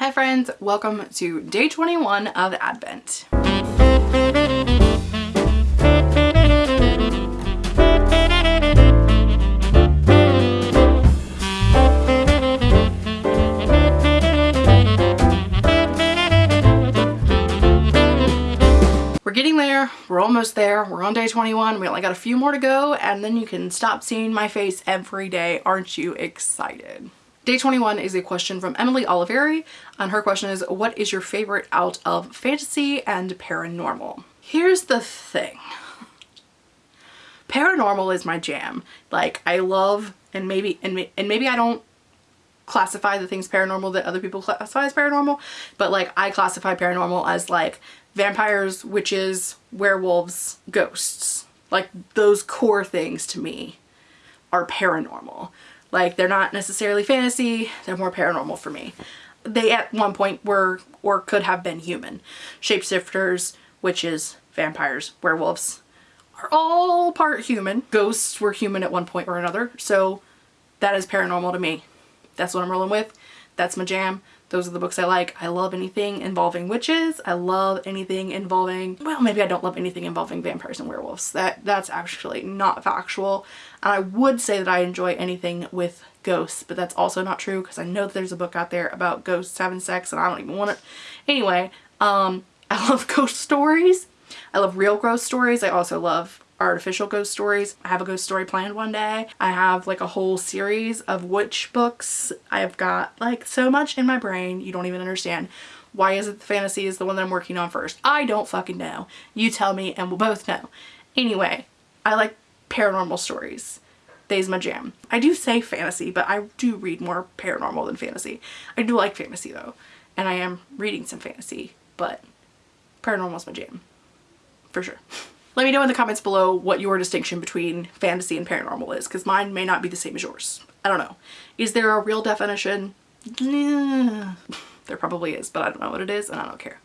Hi friends, welcome to day 21 of Advent. We're getting there. We're almost there. We're on day 21. We only got a few more to go and then you can stop seeing my face every day. Aren't you excited? Day 21 is a question from Emily Oliveri and her question is what is your favorite out of fantasy and paranormal? Here's the thing. Paranormal is my jam. Like I love and maybe and, and maybe I don't classify the things paranormal that other people classify as paranormal but like I classify paranormal as like vampires, witches, werewolves, ghosts. Like those core things to me are paranormal. Like they're not necessarily fantasy, they're more paranormal for me. They at one point were or could have been human. Shapeshifters, witches, vampires, werewolves are all part human. Ghosts were human at one point or another. So that is paranormal to me. That's what I'm rolling with. That's my jam. Those are the books I like. I love anything involving witches. I love anything involving, well, maybe I don't love anything involving vampires and werewolves. That That's actually not factual. And I would say that I enjoy anything with ghosts, but that's also not true because I know that there's a book out there about ghosts having sex and I don't even want it. Anyway, um, I love ghost stories. I love real ghost stories. I also love artificial ghost stories. I have a ghost story planned one day. I have like a whole series of witch books. I've got like so much in my brain you don't even understand. Why is it the fantasy is the one that I'm working on first? I don't fucking know. You tell me and we'll both know. Anyway, I like paranormal stories. They's my jam. I do say fantasy, but I do read more paranormal than fantasy. I do like fantasy though, and I am reading some fantasy, but paranormal's my jam. For sure. Let me know in the comments below what your distinction between fantasy and paranormal is because mine may not be the same as yours. I don't know. Is there a real definition? There probably is, but I don't know what it is and I don't care.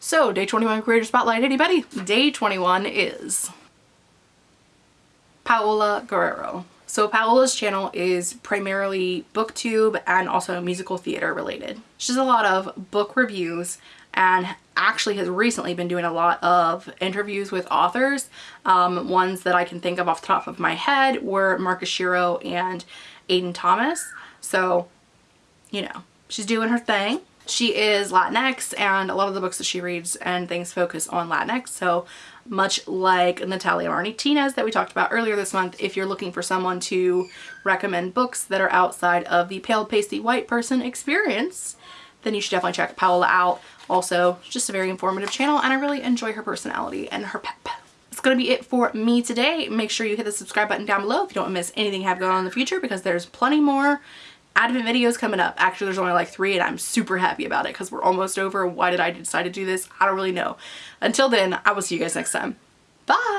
So, day 21 Creator Spotlight, anybody? Day 21 is Paola Guerrero. So Paola's channel is primarily booktube and also musical theater related. She does a lot of book reviews and actually has recently been doing a lot of interviews with authors. Um, ones that I can think of off the top of my head were Mark Oshiro and Aiden Thomas. So, you know, she's doing her thing. She is Latinx and a lot of the books that she reads and things focus on Latinx. So much like Natalia Martinez that we talked about earlier this month, if you're looking for someone to recommend books that are outside of the pale pasty white person experience, then you should definitely check Paola out. Also, just a very informative channel and I really enjoy her personality and her pep. That's going to be it for me today. Make sure you hit the subscribe button down below if you don't miss anything I have going on in the future because there's plenty more Advent videos coming up. Actually, there's only like three and I'm super happy about it because we're almost over. Why did I decide to do this? I don't really know. Until then, I will see you guys next time. Bye!